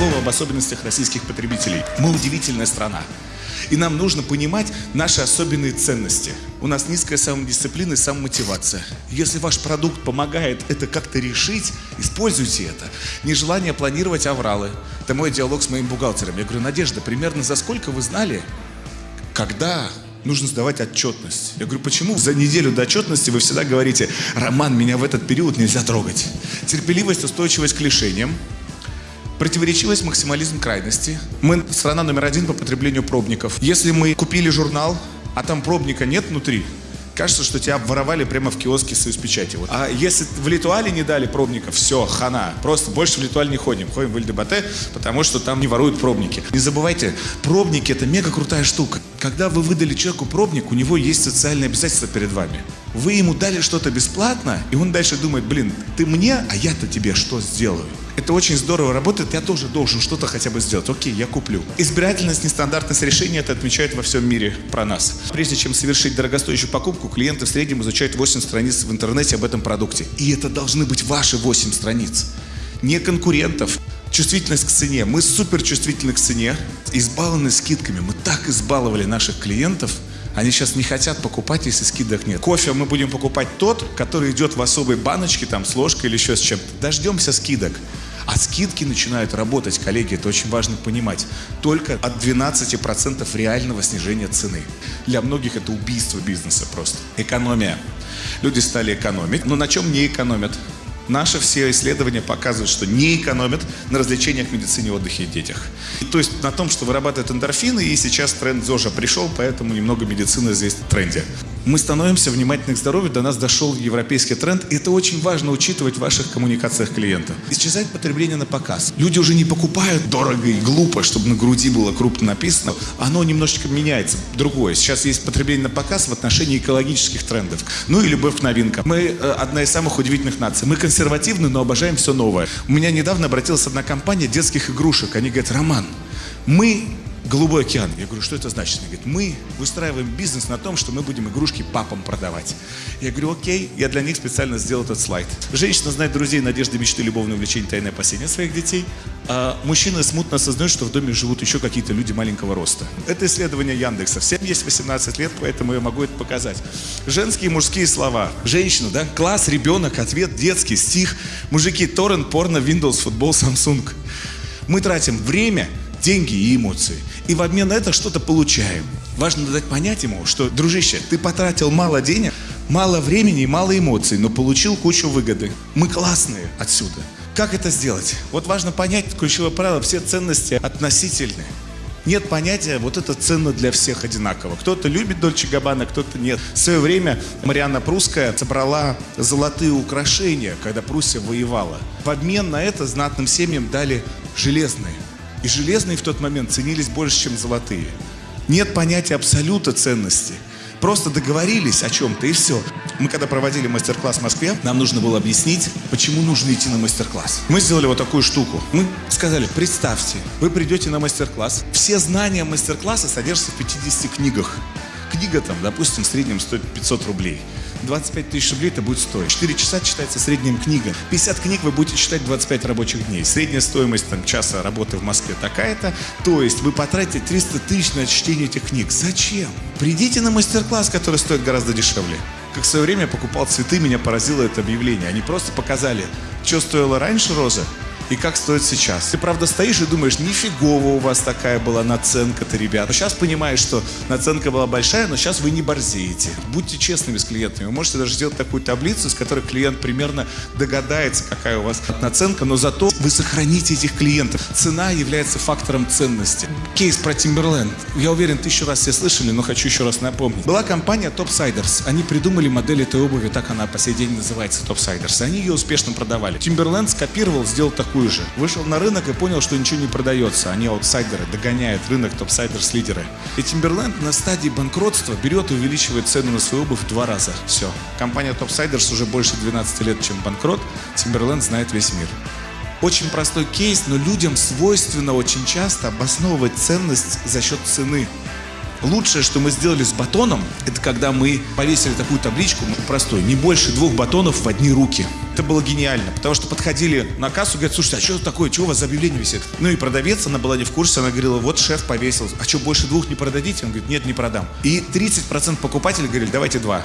слово об особенностях российских потребителей. Мы удивительная страна. И нам нужно понимать наши особенные ценности. У нас низкая самодисциплина и самомотивация. Если ваш продукт помогает это как-то решить, используйте это. Нежелание планировать авралы. Это мой диалог с моим бухгалтером. Я говорю, Надежда, примерно за сколько вы знали, когда нужно сдавать отчетность. Я говорю, почему за неделю до отчетности вы всегда говорите, Роман, меня в этот период нельзя трогать. Терпеливость, устойчивость к лишениям, Противоречивость, максимализм крайности. Мы страна номер один по потреблению пробников. Если мы купили журнал, а там пробника нет внутри, кажется, что тебя обворовали прямо в киоске союз печати. Вот. А если в Литуале не дали пробников, все, хана. Просто больше в Литуаль не ходим. Ходим в ЛДБТ, потому что там не воруют пробники. Не забывайте, пробники это мега крутая штука. Когда вы выдали человеку пробник, у него есть социальные обязательства перед вами. Вы ему дали что-то бесплатно, и он дальше думает, блин, ты мне, а я-то тебе что сделаю? Это очень здорово работает, я тоже должен что-то хотя бы сделать. Окей, я куплю. Избирательность, нестандартность решения это отмечают во всем мире про нас. Прежде чем совершить дорогостоящую покупку, клиенты в среднем изучают 8 страниц в интернете об этом продукте. И это должны быть ваши 8 страниц. Не конкурентов. Чувствительность к цене. Мы супер чувствительны к цене, избалованы скидками. Мы так избаловали наших клиентов – они сейчас не хотят покупать, если скидок нет. Кофе мы будем покупать тот, который идет в особой баночке, там, с ложкой или еще с чем-то. Дождемся скидок. А скидки начинают работать, коллеги, это очень важно понимать, только от 12% реального снижения цены. Для многих это убийство бизнеса просто. Экономия. Люди стали экономить, но на чем не экономят? Наши все исследования показывают, что не экономят на развлечениях, медицине, отдыхе и детях. И, то есть на том, что вырабатывают эндорфины, и сейчас тренд ЗОЖа пришел, поэтому немного медицины здесь в тренде. Мы становимся внимательны к здоровью, до нас дошел европейский тренд, и это очень важно учитывать в ваших коммуникациях клиентов. Исчезает потребление на показ. Люди уже не покупают дорого и глупо, чтобы на груди было крупно написано. Оно немножечко меняется, другое. Сейчас есть потребление на показ в отношении экологических трендов. Ну и любовь к новинкам. Мы э, одна из самых удивительных наций. Мы консервативны, но обожаем все новое. У меня недавно обратилась одна компания детских игрушек. Они говорят, Роман, мы Голубой океан. Я говорю, что это значит? Она говорит, мы выстраиваем бизнес на том, что мы будем игрушки папам продавать. Я говорю, окей, я для них специально сделал этот слайд. Женщина знает друзей, надежды, мечты, любовное увлечение, тайное опасение своих детей. А мужчина смутно осознает, что в доме живут еще какие-то люди маленького роста. Это исследование Яндекса. Всем есть 18 лет, поэтому я могу это показать. Женские и мужские слова. Женщина, да? Класс, ребенок, ответ, детский, стих. Мужики, торрент, порно, Windows, футбол, Samsung. Мы тратим время, деньги и эмоции. И в обмен на это что-то получаем. Важно дать понять ему, что, дружище, ты потратил мало денег, мало времени мало эмоций, но получил кучу выгоды. Мы классные отсюда. Как это сделать? Вот важно понять ключевое правило, все ценности относительны. Нет понятия, вот это ценно для всех одинаково. Кто-то любит Дольче Габбана, кто-то нет. В свое время Марианна Прусская собрала золотые украшения, когда Пруссия воевала. В обмен на это знатным семьям дали железные. И железные в тот момент ценились больше, чем золотые. Нет понятия абсолюта ценности. Просто договорились о чем-то и все. Мы когда проводили мастер-класс в Москве, нам нужно было объяснить, почему нужно идти на мастер-класс. Мы сделали вот такую штуку. Мы сказали, представьте, вы придете на мастер-класс, все знания мастер-класса содержатся в 50 книгах. Книга там, допустим, в среднем стоит 500 рублей. 25 тысяч рублей это будет стоить. 4 часа читается средняя книга. 50 книг вы будете читать 25 рабочих дней. Средняя стоимость там, часа работы в Москве такая-то. То есть вы потратите 300 тысяч на чтение этих книг. Зачем? Придите на мастер-класс, который стоит гораздо дешевле. Как в свое время покупал цветы, меня поразило это объявление. Они просто показали, что стоило раньше роза, и как стоит сейчас. Ты, правда, стоишь и думаешь, нифигово у вас такая была наценка-то, ребят. Но сейчас понимаешь, что наценка была большая, но сейчас вы не борзеете. Будьте честными с клиентами. Вы можете даже сделать такую таблицу, с которой клиент примерно догадается, какая у вас наценка, но зато вы сохраните этих клиентов. Цена является фактором ценности. Кейс про Timberland. Я уверен, тысячу раз все слышали, но хочу еще раз напомнить. Была компания Topsiders. Они придумали модель этой обуви, так она по сей день называется, Topsiders. Они ее успешно продавали. Timberland скопировал, сделал такую такую же. Вышел на рынок и понял, что ничего не продается. Они аутсайдеры, догоняют рынок топсайдерс лидеры. И Timberland на стадии банкротства берет и увеличивает цену на свою обувь в два раза. Все. Компания Topsiders уже больше 12 лет, чем банкрот. Timberland знает весь мир. Очень простой кейс, но людям свойственно очень часто обосновывать ценность за счет цены. Лучшее, что мы сделали с батоном, это когда мы повесили такую табличку, ну, простой, не больше двух батонов в одни руки. Это было гениально, потому что подходили на кассу, говорят, слушайте, а что это такое, чего у вас за объявление висит? Ну и продавец, она была не в курсе, она говорила, вот шеф повесил, а что, больше двух не продадите? Он говорит, нет, не продам. И 30% покупателей говорили, давайте два.